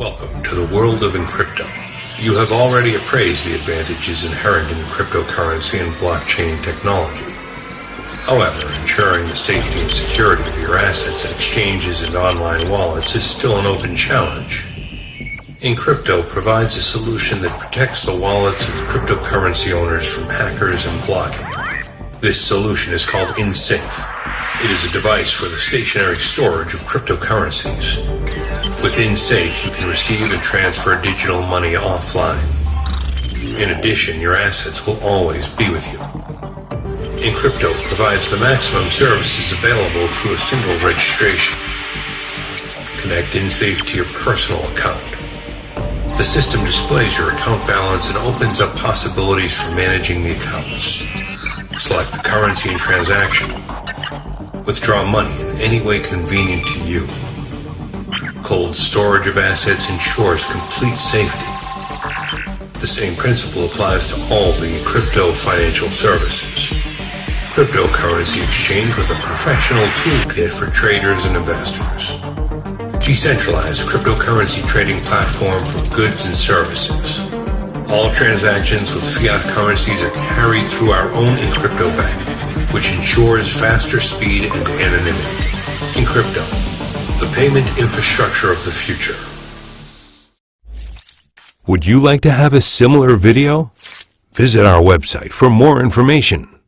world of Encrypto. You have already appraised the advantages inherent in cryptocurrency and blockchain technology. However, ensuring the safety and security of your assets at exchanges and online wallets is still an open challenge. Encrypto provides a solution that protects the wallets of cryptocurrency owners from hackers and blocking. This solution is called InSafe. It is a device for the stationary storage of cryptocurrencies. With InSafe, you can receive and transfer digital money offline. In addition, your assets will always be with you. Encrypto provides the maximum services available through a single registration. Connect InSafe to your personal account. The system displays your account balance and opens up possibilities for managing the accounts. Select the currency and transaction. Withdraw money in any way convenient to you. Cold storage of assets ensures complete safety. The same principle applies to all the crypto financial services. Cryptocurrency exchange with a professional toolkit for traders and investors. Decentralized cryptocurrency trading platform for goods and services. All transactions with fiat currencies are carried through our own Encrypto Bank, which ensures faster speed and anonymity. Encrypto, the payment infrastructure of the future. Would you like to have a similar video? Visit our website for more information.